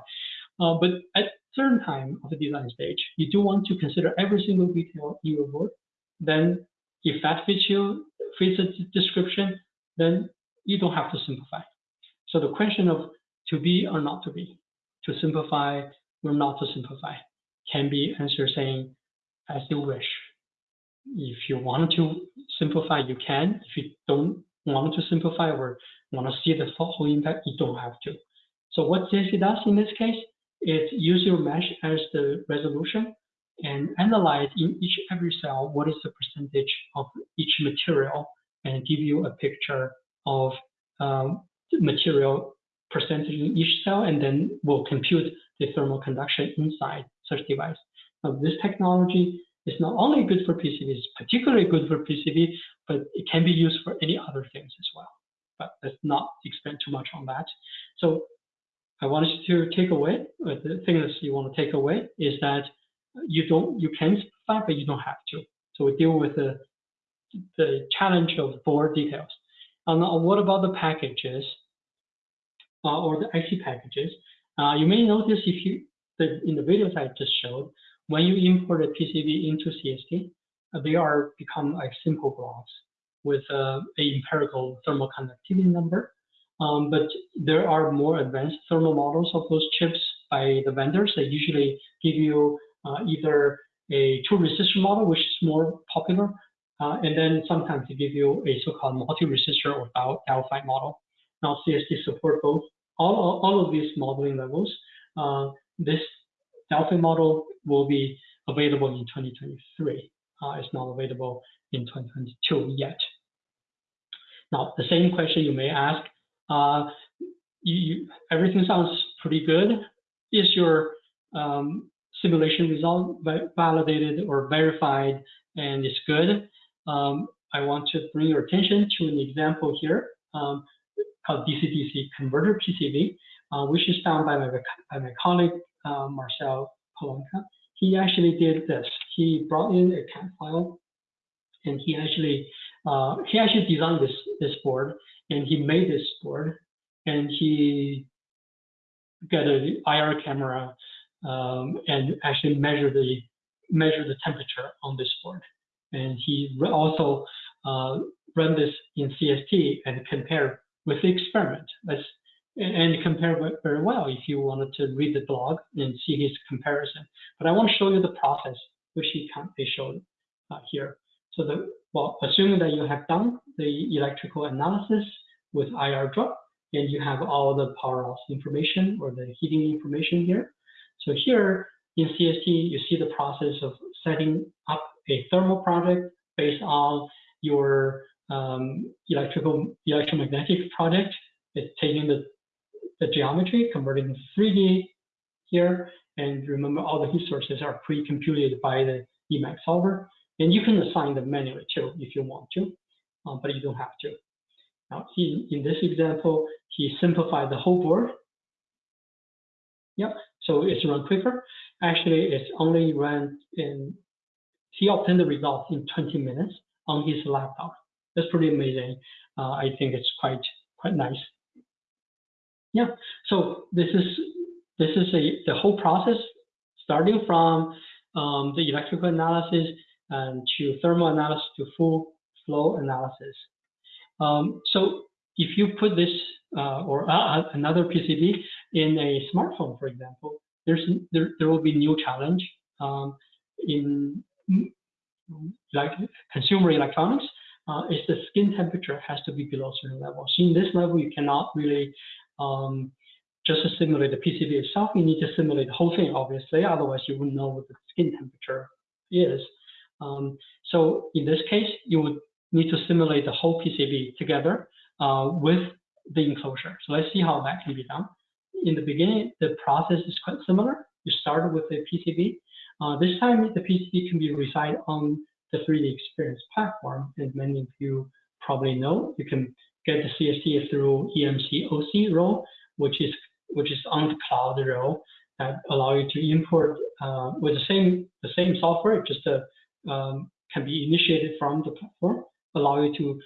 Uh, but at certain time of the design stage, you do want to consider every single detail in your work. Then if that fits you, fits the description, then you don't have to simplify. So the question of to be or not to be, to simplify or not to simplify, can be answered saying as you wish. If you want to simplify, you can. If you don't want to simplify or want to see the whole impact, you don't have to. So what CST does in this case is use your mesh as the resolution and analyze in each every cell what is the percentage of each material and give you a picture of um, material percentage in each cell and then we'll compute the thermal conduction inside such device. Now this technology is not only good for PCB, it's particularly good for PCB, but it can be used for any other things as well. But let's not expand too much on that. So I want you to take away, uh, the thing that you want to take away is that you don't, you can simplify, but you don't have to. So we deal with the, the challenge of board details. And now what about the packages uh, or the IC packages? Uh, you may notice if you, the, in the videos I just showed, when you import a PCB into CST, uh, they are become like simple blocks with uh, a empirical thermal conductivity number. Um, but there are more advanced thermal models of those chips by the vendors. They usually give you uh, either a two resistor model, which is more popular, uh, and then sometimes they give you a so-called multi-resistor or Delphi model. Now CST support both all, all of these modeling levels. Uh, this Delphi model will be available in 2023. Uh, it's not available in 2022 yet. Now, the same question you may ask, uh, you, you, everything sounds pretty good. Is your um, simulation result validated or verified and it's good? Um, I want to bring your attention to an example here um, called DC-DC converter PCB, uh, which is done by my, by my colleague uh, Marcel Polonka. He actually did this. He brought in a CAD file, and he actually uh, he actually designed this this board, and he made this board, and he got an IR camera um, and actually measure the measure the temperature on this board, and he also uh, run this in CST and compare with the experiment. And compare very well if you wanted to read the blog and see his comparison. But I want to show you the process which he can they showed uh, here. So the well, assuming that you have done the electrical analysis with IR drop and you have all the power loss information or the heating information here. So here in CST, you see the process of setting up a thermal project based on your um, electrical electromagnetic project. It's taking the the geometry, converting to 3D here. And remember, all the heat sources are pre-computed by the Emacs solver. And you can assign them manually too if you want to, uh, but you don't have to. Now, he, in this example, he simplified the whole board. Yep, so it's run quicker. Actually, it's only run in, he obtained the results in 20 minutes on his laptop. That's pretty amazing. Uh, I think it's quite quite nice. Yeah, so this is this is a the whole process starting from um, the electrical analysis and to thermal analysis to full flow analysis. Um, so if you put this uh, or uh, another PCB in a smartphone, for example, there's there, there will be new challenge um, in like consumer electronics. Uh, is the skin temperature has to be below certain level. So in this level, you cannot really um, just simulate the PCB itself, you need to simulate the whole thing, obviously, otherwise you wouldn't know what the skin temperature is. Um, so in this case, you would need to simulate the whole PCB together uh, with the enclosure. So let's see how that can be done. In the beginning, the process is quite similar. You start with the PCB. Uh, this time, the PCB can be reside on the 3D Experience platform, and many of you probably know you can get the CST through EMC OC role, which is which is on the cloud role that allow you to import uh, with the same the same software, just uh, um, can be initiated from the platform, allow you to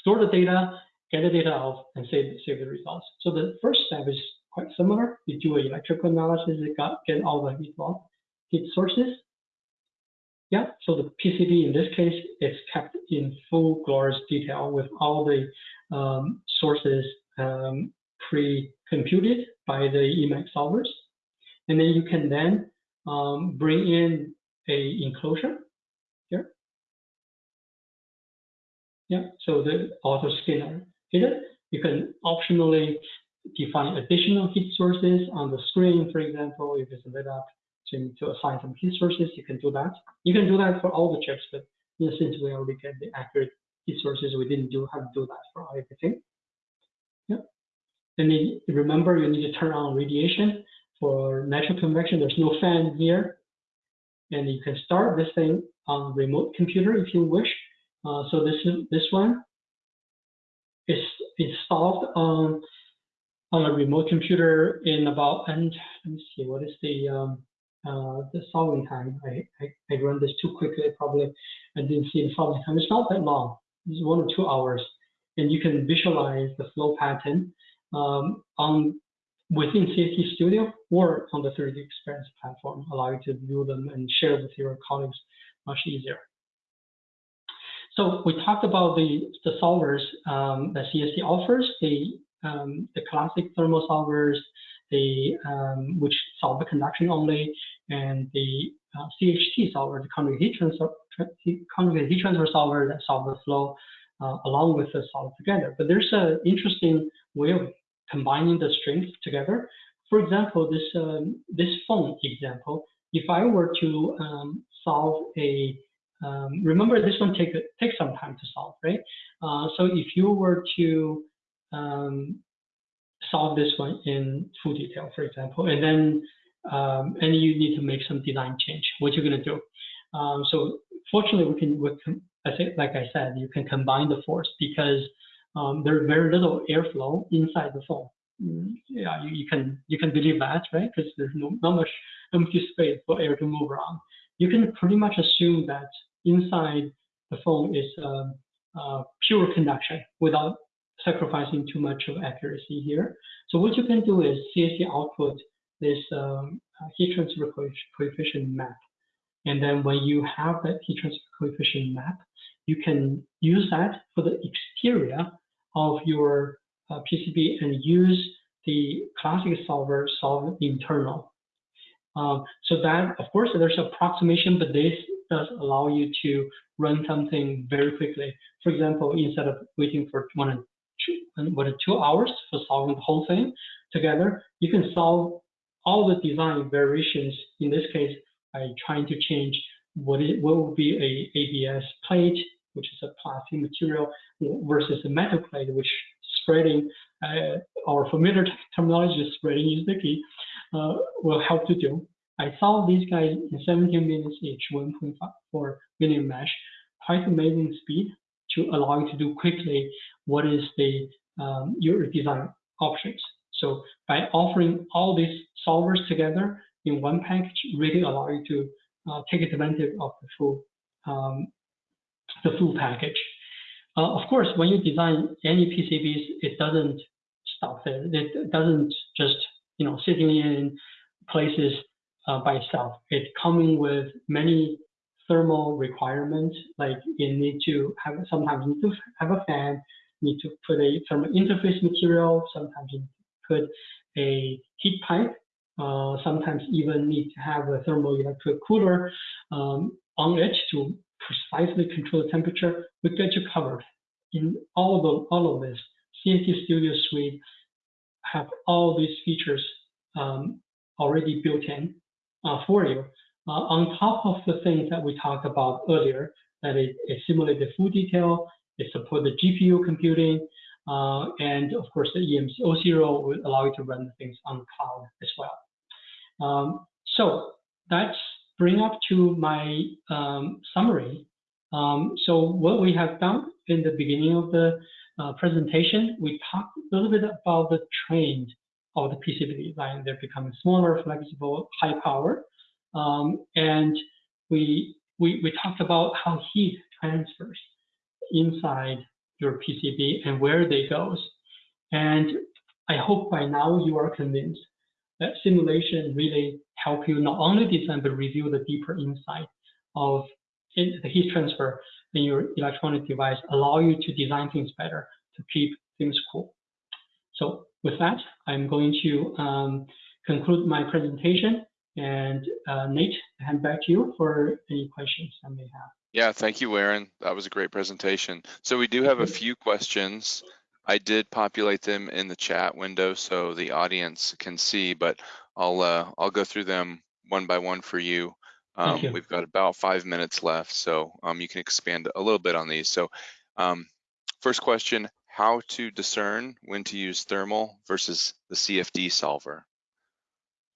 store the data, get the data out, and save save the results. So the first step is quite similar. You do an electrical analysis, you got get all the heat, heat sources, yeah, so the PCB in this case is kept in full glorious detail with all the um, sources um, pre-computed by the Emacs solvers. And then you can then um, bring in a enclosure here. Yeah, so the auto scaler hidden. You can optionally define additional heat sources on the screen, for example, if it's lit up to, to assign some heat sources, you can do that. You can do that for all the chips, but since we already get the accurate heat sources, we didn't do have to do that for everything. Yeah. And then remember, you need to turn on radiation. For natural convection, there's no fan here. And you can start this thing on remote computer if you wish. Uh, so this this one is installed on on a remote computer in about and let me see what is the um, uh, the solving time. I, I, I run this too quickly. Probably I didn't see the solving time. It's not that long. It's one or two hours, and you can visualize the flow pattern um, on within CST Studio or on the 3D Experience platform, allow you to view them and share with your colleagues much easier. So we talked about the, the solvers um, that CST offers, the, um, the classic thermal solvers, the um, which solve the conduction only, and the uh, CHT solver, the conjugate heat transfer, conjugate heat transfer solver that solve the flow uh, along with the solid together. But there's an interesting way of combining the strings together. For example, this um, this phone example, if I were to um, solve a um, remember this one take take some time to solve, right? Uh, so if you were to um, solve this one in full detail, for example, and then um, and you need to make some design change, what you're going to do. Um, so fortunately, we can, we can, I think, like I said, you can combine the force because um, there's very little airflow inside the foam. Mm, yeah, you, you, can you can believe that, right? Because there's no, not much empty space for air to move around. You can pretty much assume that inside the foam is um, uh, pure conduction without sacrificing too much of accuracy here. So what you can do is CST output this um, heat transfer coefficient map. And then when you have that heat transfer coefficient map, you can use that for the exterior of your uh, PCB and use the classic solver solve internal. Um, so that, of course, there's approximation, but this does allow you to run something very quickly. For example, instead of waiting for one and two, one two hours for solving the whole thing together, you can solve all the design variations, in this case, by trying to change what it what will be a ABS plate, which is a plastic material, versus a metal plate, which spreading, uh, our familiar terminology is spreading is the key, uh, will help to do. I solved these guys in 17 minutes each, 1.4 million mesh, quite amazing speed to allow you to do quickly what is the um, your design options. So by offering all these solvers together in one package, really allow you to uh, take advantage of the full um, the full package. Uh, of course, when you design any PCBs, it doesn't stop there. It doesn't just you know sitting in places uh, by itself. It's coming with many thermal requirements, like you need to have sometimes you need to have a fan, need to put a thermal interface material, sometimes you put a heat pipe, uh, sometimes even need to have a thermoelectric cooler um, on it to precisely control the temperature. We get you covered in all of all of this. CST Studio Suite have all these features um, already built in uh, for you. Uh, on top of the things that we talked about earlier, that it, it simulates the full detail, it supports the GPU computing, uh, and of course the EMC O0 will allow you to run things on the cloud as well. Um, so that's bring up to my um, summary. Um, so what we have done in the beginning of the uh, presentation, we talked a little bit about the trend of the PCB design. They're becoming smaller, flexible, high power. Um, and we, we, we talked about how heat transfers inside your PCB and where they goes. And I hope by now you are convinced that simulation really help you not only design but reveal the deeper insight of the heat transfer in your electronic device allow you to design things better to keep things cool. So with that, I'm going to um, conclude my presentation and uh, Nate, hand back to you for any questions I may have. Yeah, thank you, Aaron. That was a great presentation. So we do have a few questions. I did populate them in the chat window so the audience can see, but I'll uh, I'll go through them one by one for you. Um. We've got about five minutes left, so um, you can expand a little bit on these. So um, first question, how to discern when to use thermal versus the CFD solver?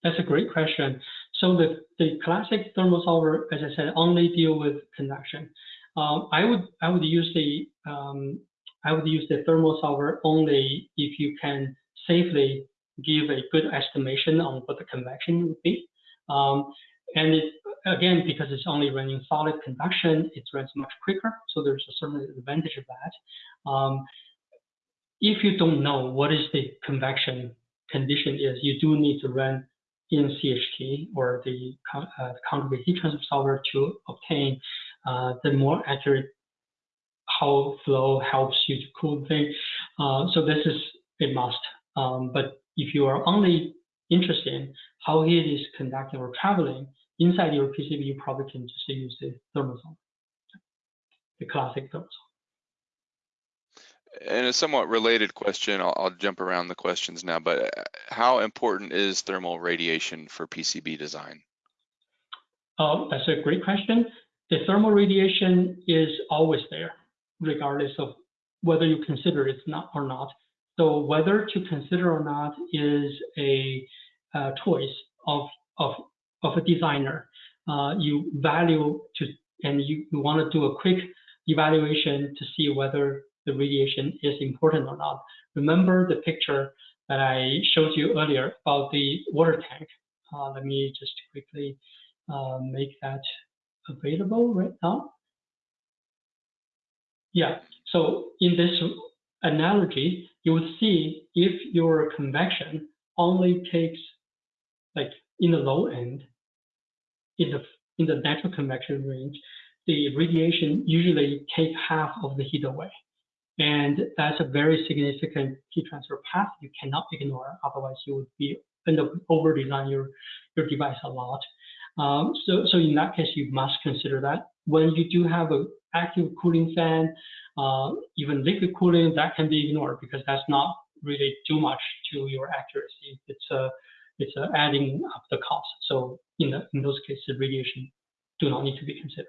That's a great question. So the, the classic thermal solver, as I said, only deal with conduction. Um, I would I would use the um, I would use the thermal solver only if you can safely give a good estimation on what the convection would be. Um, and it, again, because it's only running solid conduction, it runs much quicker. So there's a certain advantage of that. Um, if you don't know what is the convection condition is, you do need to run in CHT or the uh, heat transfer solver to obtain uh, the more accurate how flow helps you to cool the thing. Uh, so this is a must. Um, but if you are only interested in how heat is conducting or traveling inside your PCB, you probably can just use the thermal solver, the classic thermal solver. And a somewhat related question, I'll, I'll, jump around the questions now, but uh, how important is thermal radiation for PCB design? Oh, that's a great question. The thermal radiation is always there, regardless of whether you consider it not or not. So whether to consider or not is a, a choice of, of, of a designer. Uh, you value to, and you, you want to do a quick evaluation to see whether the radiation is important or not. Remember the picture that I showed you earlier about the water tank. Uh, let me just quickly uh, make that available right now. Yeah, so in this analogy, you will see if your convection only takes like in the low end, in the in the natural convection range, the radiation usually take half of the heat away. And that's a very significant heat transfer path you cannot ignore. Otherwise, you would be end up over design your, your device a lot. Um, so, so in that case, you must consider that. When you do have an active cooling fan, uh, even liquid cooling, that can be ignored because that's not really too much to your accuracy. It's a, it's a adding up the cost. So in, the, in those cases, radiation do not need to be considered.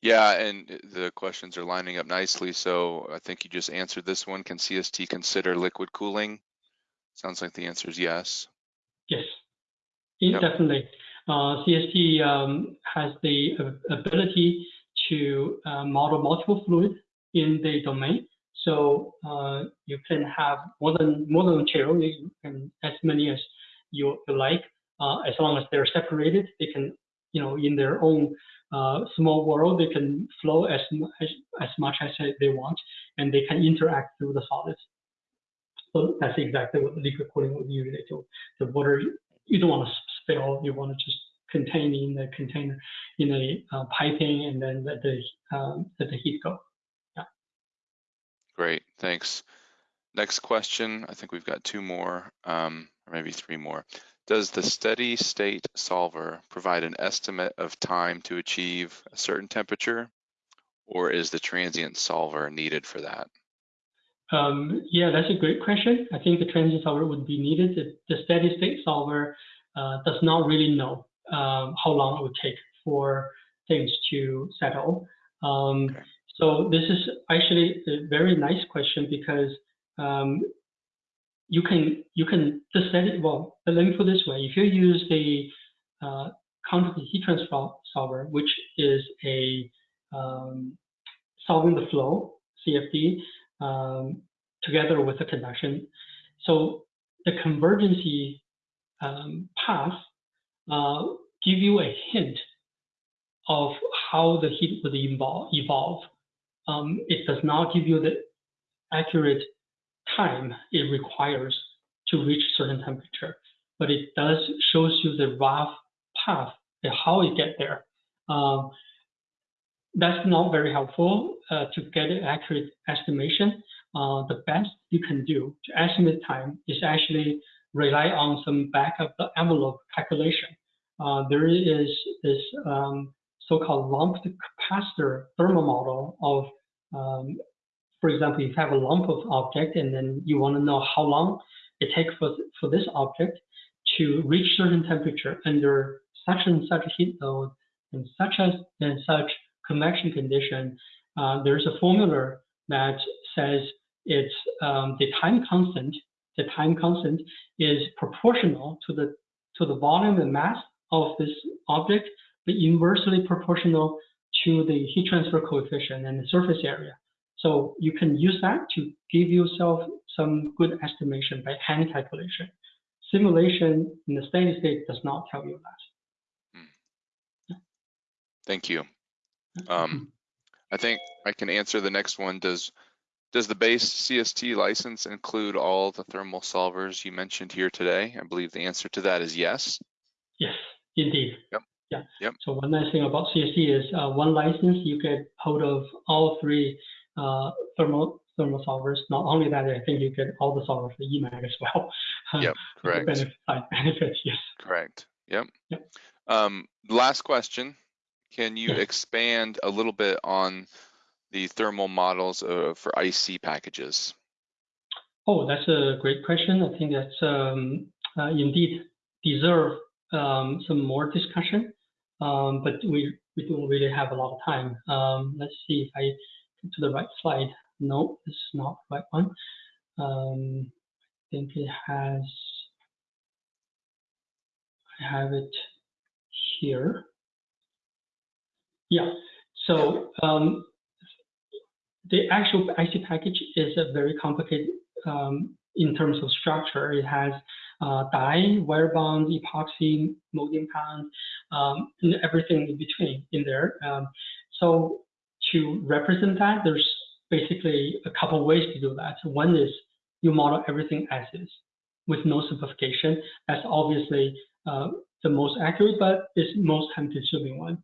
Yeah, and the questions are lining up nicely. So I think you just answered this one. Can CST consider liquid cooling? Sounds like the answer is yes. Yes, yep. definitely. Uh, CST um, has the ability to uh, model multiple fluids in the domain. So uh, you can have more than more than material, you can as many as you, you like, uh, as long as they're separated. They can, you know, in their own uh, small world, they can flow as, as, as much as they want, and they can interact through the solids. So that's exactly what liquid cooling would usually do. The water, you don't want to spill, you want to just contain in the container, in a uh, piping, and then let the, um, let the heat go. Great, thanks. Next question, I think we've got two more, um, or maybe three more. Does the steady state solver provide an estimate of time to achieve a certain temperature, or is the transient solver needed for that? Um, yeah, that's a great question. I think the transient solver would be needed. The, the steady state solver uh, does not really know um, how long it would take for things to settle. Um, okay. So this is actually a very nice question because um, you can you can just set it well. Let me put this way: if you use the uh, heat transfer solver, which is a um, solving the flow CFD um, together with the conduction, so the convergency um, path uh, give you a hint of how the heat would evolve. Um, it does not give you the accurate time it requires to reach certain temperature, but it does shows you the rough path and how it get there. Um, that's not very helpful uh, to get an accurate estimation. Uh, the best you can do to estimate time is actually rely on some back of the envelope calculation. Uh, there is this um, so-called lumped capacitor thermal model of, um, for example, if you have a lump of object and then you want to know how long it takes for, for this object to reach certain temperature under such and such heat load and such as and such convection condition, uh, there's a formula that says it's um, the time constant. The time constant is proportional to the to the volume and mass of this object, but inversely proportional to the heat transfer coefficient and the surface area. So you can use that to give yourself some good estimation by hand calculation. Simulation in the steady state does not tell you that. Hmm. Thank you. Um, I think I can answer the next one. Does does the base CST license include all the thermal solvers you mentioned here today? I believe the answer to that is yes. Yes, indeed. Yep. Yeah. Yep. So one nice thing about CST is uh, one license you get hold of all three uh, thermal thermal solvers. Not only that, I think you get all the solvers for EMAG as well. Yep. Correct. benefit, benefits. Yes. Correct. Yep. Yep. Um, last question. Can you expand a little bit on the thermal models uh, for IC packages? Oh, that's a great question. I think that's um, uh, indeed deserve um, some more discussion, um, but we, we don't really have a lot of time. Um, let's see if I get to the right slide. No, this is not the right one. Um, I think it has, I have it here. Yeah, so um, the actual IC package is a very complicated um, in terms of structure. It has uh, die, wire bond, epoxy, molding compound, um, and everything in between in there. Um, so to represent that, there's basically a couple ways to do that. One is you model everything as is with no simplification. That's obviously uh, the most accurate, but it's most time consuming one.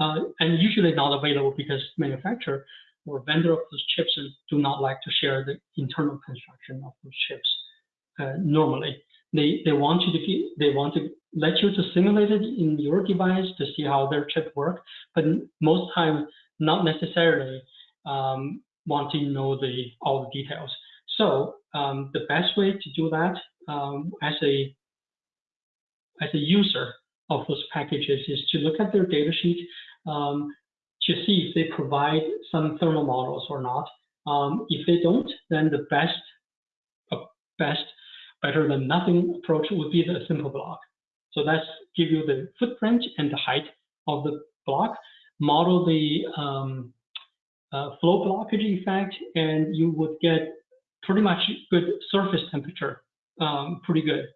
Uh, and usually not available because manufacturer or vendor of those chips do not like to share the internal construction of those chips. Uh, normally, they they want you to they want to let you to simulate it in your device to see how their chip works, but most time not necessarily um, want to know the all the details. So um, the best way to do that um, as a as a user of those packages is to look at their data sheet um, to see if they provide some thermal models or not. Um, if they don't, then the best, uh, best, better than nothing approach would be the simple block. So that's give you the footprint and the height of the block, model the um, uh, flow blockage effect, and you would get pretty much good surface temperature, um, pretty good,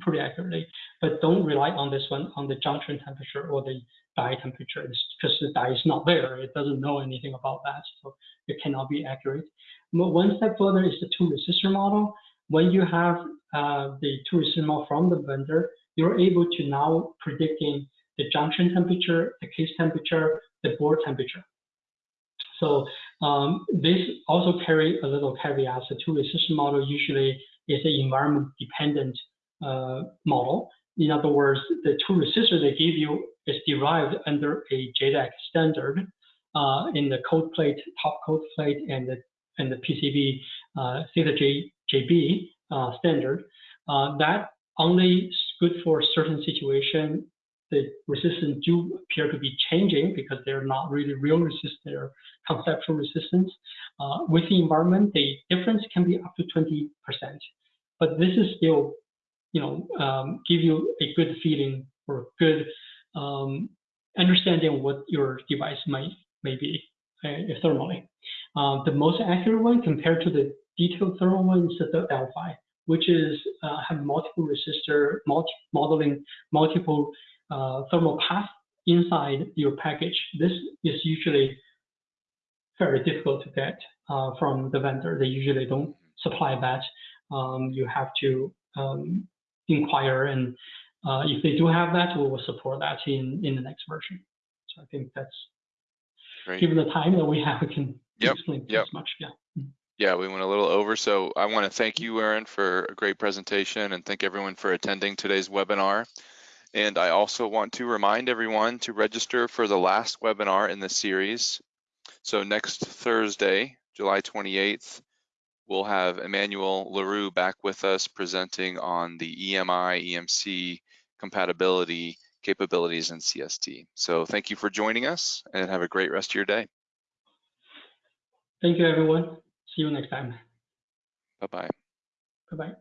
pretty accurately. But don't rely on this one on the junction temperature or the die temperature because the die is not there. It doesn't know anything about that, so it cannot be accurate. But one step further is the two resistor model. When you have uh, the two resistor model from the vendor, you're able to now predicting the junction temperature, the case temperature, the board temperature. So um, this also carry a little caveat. The two resistor model usually is an environment dependent uh, model. In other words, the two resistors they give you is derived under a JEDEC standard uh, in the cold plate, top cold plate, and the and the PCB uh, theta J, JB uh, standard. Uh, that only good for certain situation. The resistance do appear to be changing because they're not really real resistance, they're conceptual resistance. Uh, with the environment, the difference can be up to 20%. But this is still, you know, um, give you a good feeling or good um, understanding what your device might may be uh, thermally. Uh, the most accurate one compared to the detailed thermal one is the Delphi, which is uh, have multiple resistor, multi modeling multiple uh, thermal path inside your package. This is usually very difficult to get uh, from the vendor. They usually don't supply that. Um, you have to um, inquire and uh, if they do have that, we will support that in, in the next version. So I think that's, Great. given the time that we have, we can Yep, explain yep. as much, yeah. Yeah, we went a little over, so I want to thank you, Aaron, for a great presentation and thank everyone for attending today's webinar. And I also want to remind everyone to register for the last webinar in the series. So next Thursday, July 28th, we'll have Emmanuel LaRue back with us presenting on the EMI, EMC compatibility capabilities in CST. So thank you for joining us and have a great rest of your day. Thank you, everyone. See you next time. Bye-bye. Bye-bye.